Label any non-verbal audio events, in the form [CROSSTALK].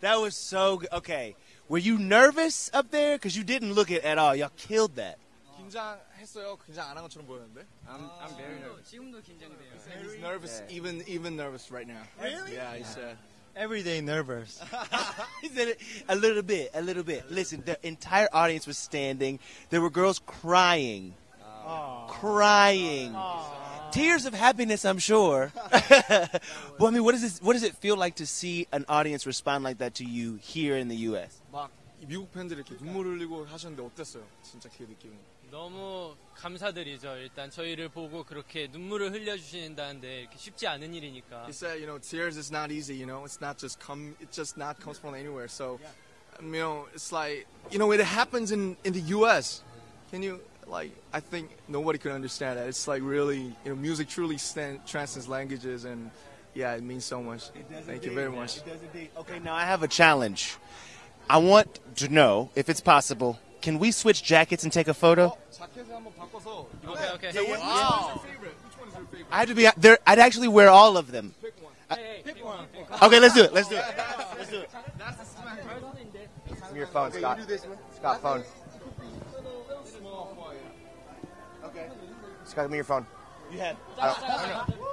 That was so good. Okay. Were you nervous up there? Because you didn't look it at all. Y'all killed that. 긴장했어요. 긴장 안 한 것처럼 보였는데. I'm, I'm very nervous. 지금도 긴장돼요. He's nervous, even even nervous right now. Really? Yeah, he said. Every day nervous. [LAUGHS] [LAUGHS] he said it a little bit, a little bit. Listen, the entire audience was standing. There were girls crying. Crying. Tears of happiness, I'm sure. [LAUGHS] [LAUGHS] well, I mean, what does this, what does it feel like to see an audience respond like that to you here in the U.S.? 막 미국 팬들이 이렇게 눈물 흘리고 하셨는데 어땠어요? 진짜 그 느낌. 너무 감사드리죠. 일단 저희를 보고 그렇게 눈물을 흘려주신다는데 이렇게 쉽지 않은 일이니까. He said, you know, tears is not easy. You know, it's not just come. It just not comes from anywhere. So, um, you know, it's like you know, it happens in in the U.S. Can you like I think nobody could understand that. It's like really, you know, music truly stand, transcends languages, and yeah, it means so much. Thank you very much. Okay, now I have a challenge. I want to know if it's possible. Can we switch jackets and take a photo? Okay, okay. is what, wow. I have to be there. I'd actually wear all of them. Pick one. I, hey, pick one. Okay, let's do it. Let's do it. Let's do it. Your phone, Scott. Scott, phone. Scott, give me your phone. You uh, have.